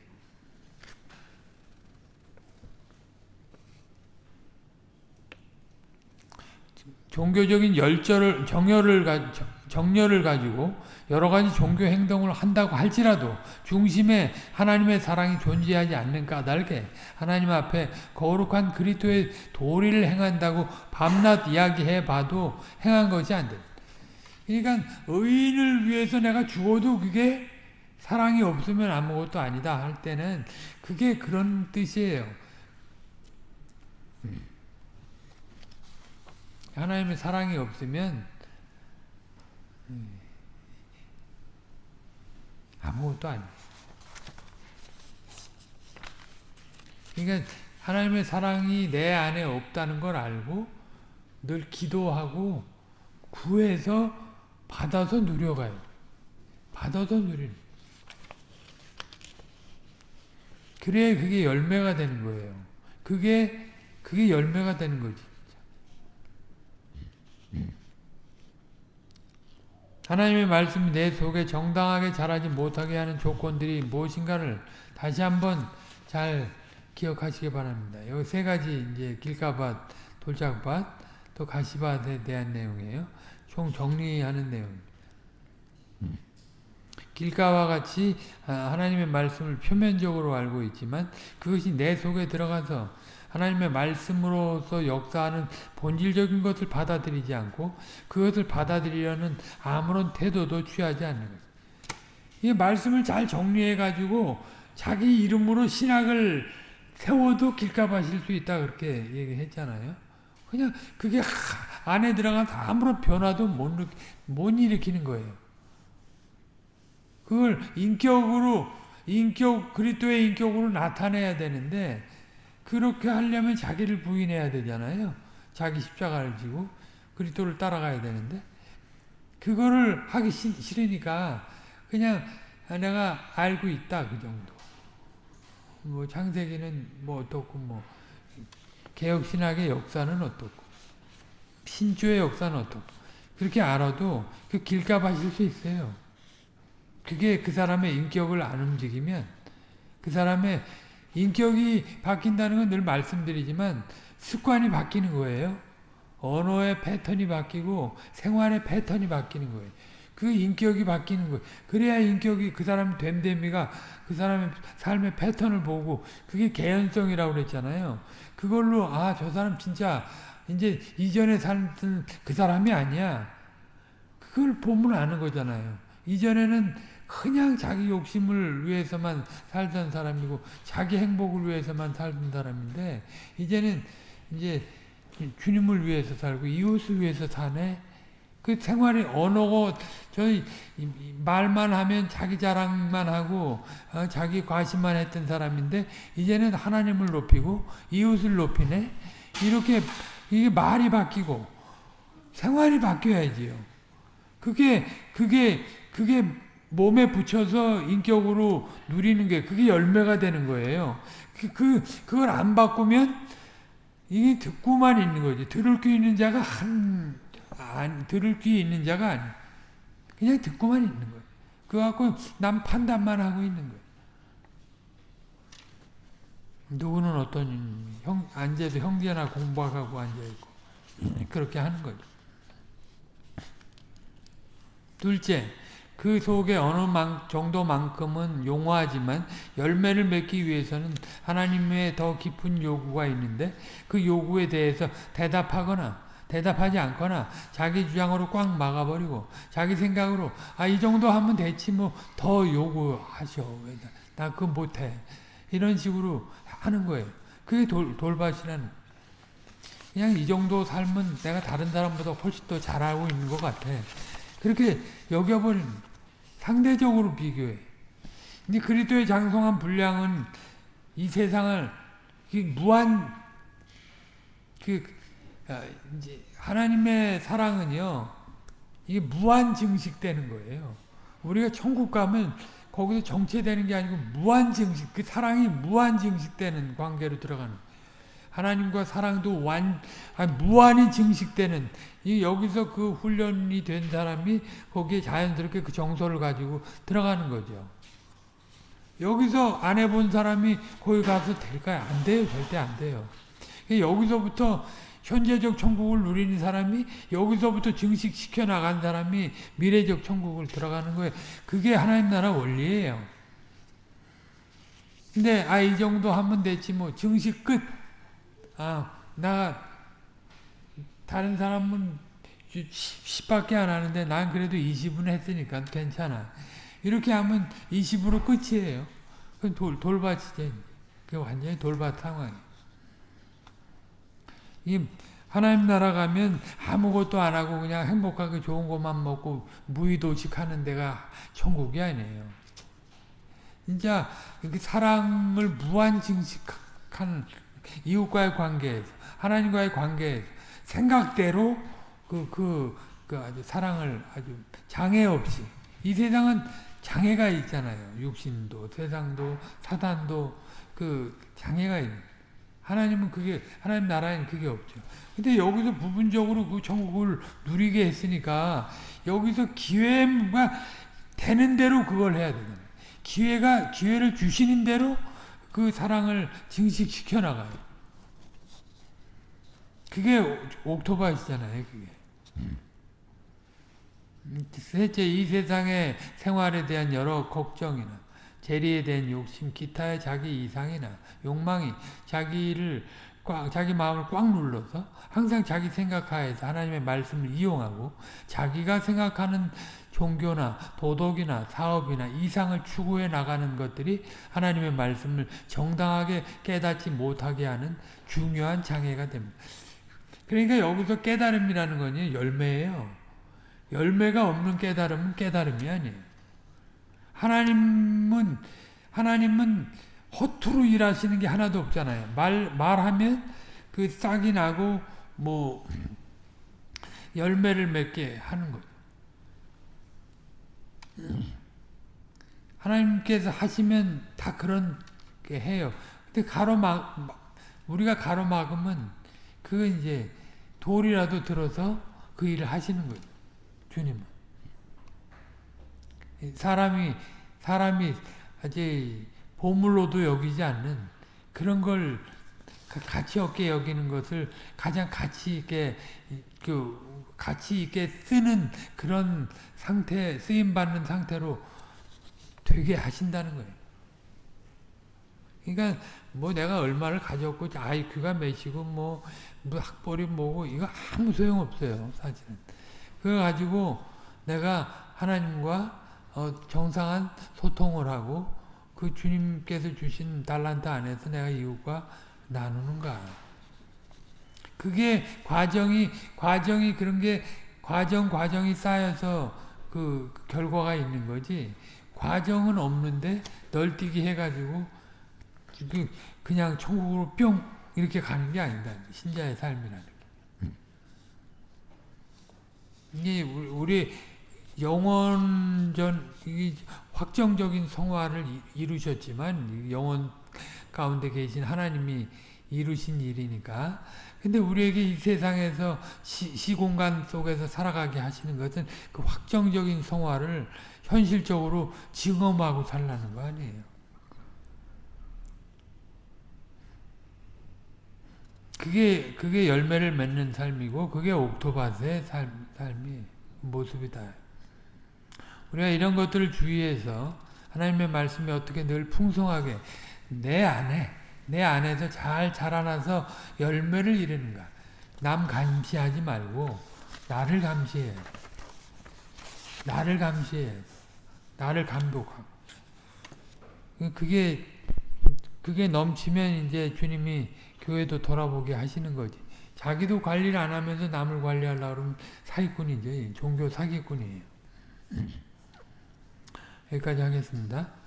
종교적인 열절을 정열을 정열을 가지고 여러 가지 종교 행동을 한다고 할지라도 중심에 하나님의 사랑이 존재하지 않는 까닭에 하나님 앞에 거룩한 그리스도의 도리를 행한다고 밤낮 이야기해 봐도 행한 것이 안 돼. 그러니까 의인을 위해서 내가 죽어도 그게 사랑이 없으면 아무것도 아니다 할 때는 그게 그런 뜻이에요. 음. 하나님의 사랑이 없으면 아무것도 아니에요. 그러니까 하나님의 사랑이 내 안에 없다는 걸 알고 늘 기도하고 구해서 받아서 누려가요. 받아서 누리는. 그래야 그게 열매가 되는 거예요. 그게 그게 열매가 되는 거지. 하나님의 말씀이 내 속에 정당하게 자라지 못하게 하는 조건들이 무엇인가를 다시 한번 잘 기억하시기 바랍니다. 여기 세 가지 이제 길가밭, 돌짝밭, 또 가시밭에 대한 내용이에요. 총 정리하는 내용. 길가와 같이 하나님의 말씀을 표면적으로 알고 있지만 그것이 내 속에 들어가서 하나님의 말씀으로서 역사하는 본질적인 것을 받아들이지 않고 그것을 받아들이려는 아무런 태도도 취하지 않는 거죠. 이 말씀을 잘 정리해 가지고 자기 이름으로 신학을 세워도 길가마실 수 있다 그렇게 얘기했잖아요. 그냥 그게 안에 들어가서 아무런 변화도 못, 못 일으키는 거예요. 그걸 인격으로 인격 그리스도의 인격으로 나타내야 되는데 그렇게 하려면 자기를 부인해야 되잖아요. 자기 십자가를 지고 그리스도를 따라가야 되는데 그거를 하기 싫으니까 그냥 내가 알고 있다 그 정도. 뭐 창세기는 뭐 어떻고 뭐 개혁 신학의 역사는 어떻고 신주의 역사는 어떻고 그렇게 알아도 그 길가 하실 수 있어요. 그게 그 사람의 인격을 안 움직이면 그 사람의 인격이 바뀐다는 건 늘 말씀드리지만 습관이 바뀌는 거예요. 언어의 패턴이 바뀌고 생활의 패턴이 바뀌는 거예요. 그 인격이 바뀌는 거예요. 그래야 인격이 그 사람 됨됨이가 그 사람의 삶의 패턴을 보고 그게 개연성이라고 그랬잖아요. 그걸로 아 저 사람 진짜 이제 이전에 살던 그 사람이 아니야. 그걸 보면 아는 거잖아요. 이전에는 그냥 자기 욕심을 위해서만 살던 사람이고 자기 행복을 위해서만 살던 사람인데 이제는 이제 주님을 위해서 살고 이웃을 위해서 사네. 그 생활이 언어고 저희 말만 하면 자기 자랑만 하고 어, 자기 과시만 했던 사람인데 이제는 하나님을 높이고 이웃을 높이네. 이렇게 이게 말이 바뀌고 생활이 바뀌어야지요. 그게 그게 그게 몸에 붙여서 인격으로 누리는 게 그게 열매가 되는 거예요. 그, 그 그걸 안 바꾸면 이게 듣고만 있는 거지. 들을 귀 있는 자가 한 안, 들을 귀 있는 자가 아니. 그냥 듣고만 있는 거예요. 그거 갖고 남 판단만 하고 있는 거예요. 누구는 어떤 형 앉아서 형제나 공부하고 앉아 있고 그렇게 하는 거죠. 둘째, 그 속에 어느 정도만큼은 용화하지만 열매를 맺기 위해서는 하나님의 더 깊은 요구가 있는데 그 요구에 대해서 대답하거나 대답하지 않거나 자기 주장으로 꽉 막아버리고 자기 생각으로 아 이 정도 하면 됐지 뭐 더 요구하셔. 나 그거 못해. 이런 식으로 하는 거예요. 그게 돌, 돌밭이라는 그냥 이 정도 삶은 내가 다른 사람보다 훨씬 더 잘하고 있는 것 같아. 그렇게 여겨버리는 상대적으로 비교해. 근데 그리스도의 장성한 분량은 이 세상을 무한 그 아, 이제 하나님의 사랑은요 이게 무한 증식되는 거예요. 우리가 천국 가면 거기서 정체되는 게 아니고 무한 증식, 그 사랑이 무한 증식되는 관계로 들어가는. 하나님과 사랑도 완, 아니, 무한히 증식되는 이 여기서 그 훈련이 된 사람이 거기에 자연스럽게 그 정서를 가지고 들어가는 거죠. 여기서 안 해본 사람이 거기 가서 될까요? 안 돼요. 절대 안 돼요. 여기서부터 현재적 천국을 누리는 사람이 여기서부터 증식시켜 나간 사람이 미래적 천국을 들어가는 거예요. 그게 하나님 나라 원리예요. 근데 아 이 정도 하면 됐지 뭐 증식 끝. 아, 나 다른 사람은 10밖에 안 하는데 난 그래도 20은 했으니까 괜찮아. 이렇게 하면 20으로 끝이에요. 그 돌, 돌밭이지. 그 완전히 돌밭 상황이. 이 하나님 나라 가면 아무것도 안 하고 그냥 행복하게 좋은 것만 먹고 무의도식 하는 데가 천국이 아니에요. 진짜 사랑을 무한 증식한 이웃과의 관계에서 하나님과의 관계에서 생각대로 그, 그, 그 아주 사랑을 아주 장애 없이 이 세상은 장애가 있잖아요. 육신도 세상도 사단도 그 장애가 있는 하나님은 그게 하나님 나라에는 그게 없죠. 근데 여기서 부분적으로 그 천국을 누리게 했으니까 여기서 기회가 되는 대로 그걸 해야 되잖아요. 기회가 기회를 주시는 대로 그 사랑을 증식시켜 나가요. 그게 옥토바이스잖아요, 그게. 셋째, 이 세상의 생활에 대한 여러 걱정이나 재리에 대한 욕심, 기타의 자기 이상이나 욕망이 자기를 꽉, 자기 마음을 꽉 눌러서 항상 자기 생각하에서 하나님의 말씀을 이용하고 자기가 생각하는 종교나 도덕이나 사업이나 이상을 추구해 나가는 것들이 하나님의 말씀을 정당하게 깨닫지 못하게 하는 중요한 장애가 됩니다. 그러니까 여기서 깨달음이라는 건 열매예요. 열매가 없는 깨달음은 깨달음이 아니에요. 하나님은 하나님은 허투루 일하시는 게 하나도 없잖아요. 말 말하면 그 싹이 나고 뭐 열매를 맺게 하는 거죠. 하나님께서 하시면 다 그렇게 해요. 근데 가로막 우리가 가로막으면 그 이제 돌이라도 들어서 그 일을 하시는 거죠. 주님은 사람이 사람이 아주 보물로도 여기지 않는 그런 걸 가치 없게 여기는 것을 가장 가치 있게 그 가치 있게 쓰는 그런 상태 쓰임 받는 상태로 되게 하신다는 거예요. 그러니까 뭐 내가 얼마를 가졌고 IQ가 몇이고 뭐, 뭐 학벌이 뭐고 이거 아무 소용 없어요 사실은. 그거 가지고 내가 하나님과 어, 정상한 소통을 하고 그 주님께서 주신 달란트 안에서 내가 이웃과 나누는가. 그게 과정이 과정이 그런 게 과정 과정이 쌓여서 그 결과가 있는 거지. 과정은 없는데 널뛰기 해가지고 그 그냥 천국으로 뿅 이렇게 가는 게 아니다. 신자의 삶이라는 게. 이게 우리 영원전 확정적인 성화를 이루셨지만 영원 가운데 계신 하나님이 이루신 일이니까 근데 우리에게 이 세상에서 시, 시공간 속에서 살아가게 하시는 것은 그 확정적인 성화를 현실적으로 증험하고 살라는 거 아니에요. 그게 그게 열매를 맺는 삶이고 그게 옥토바스의 삶, 삶이 모습이다. 우리가 이런 것들을 주의해서 하나님의 말씀이 어떻게 늘 풍성하게 내 안에 내 안에서 잘 자라나서 열매를 이루는가. 남 감시하지 말고 나를 감시해. 나를 감시해. 나를 감독하고 그게 그게 넘치면 이제 주님이 교회도 돌아보게 하시는 거지. 자기도 관리를 안 하면서 남을 관리하려고 그러면 사기꾼이죠. 종교 사기꾼이에요. 여기까지 하겠습니다.